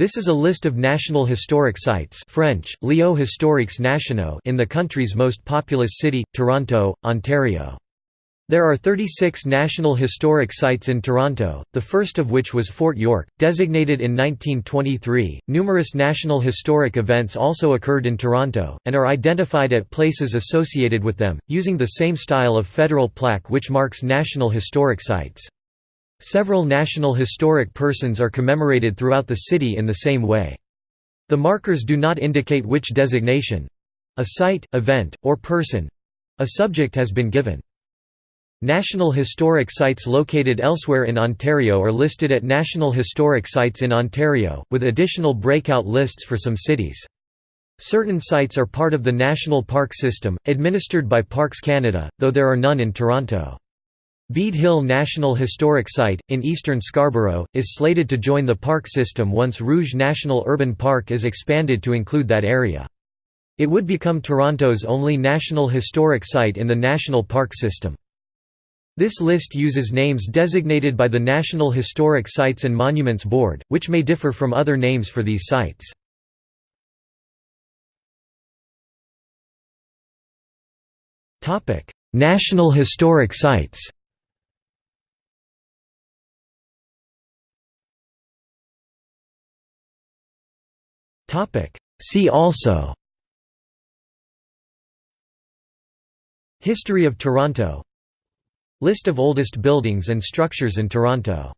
This is a list of national historic sites French, Lieux historiques nationaux in the country's most populous city, Toronto, Ontario. There are 36 National Historic Sites in Toronto, the first of which was Fort York, designated in 1923. Numerous National Historic events also occurred in Toronto, and are identified at places associated with them, using the same style of federal plaque which marks National Historic Sites. Several National Historic Persons are commemorated throughout the city in the same way. The markers do not indicate which designation—a site, event, or person—a subject has been given. National Historic Sites located elsewhere in Ontario are listed at National Historic Sites in Ontario, with additional breakout lists for some cities. Certain sites are part of the National Park System, administered by Parks Canada, though there are none in Toronto. Bead Hill National Historic Site, in eastern Scarborough, is slated to join the park system once Rouge National Urban Park is expanded to include that area. It would become Toronto's only National Historic Site in the National Park System. This list uses names designated by the National Historic Sites and Monuments Board, which may differ from other names for these sites. National Historic Sites See also. History of Toronto. List of oldest buildings and structures in Toronto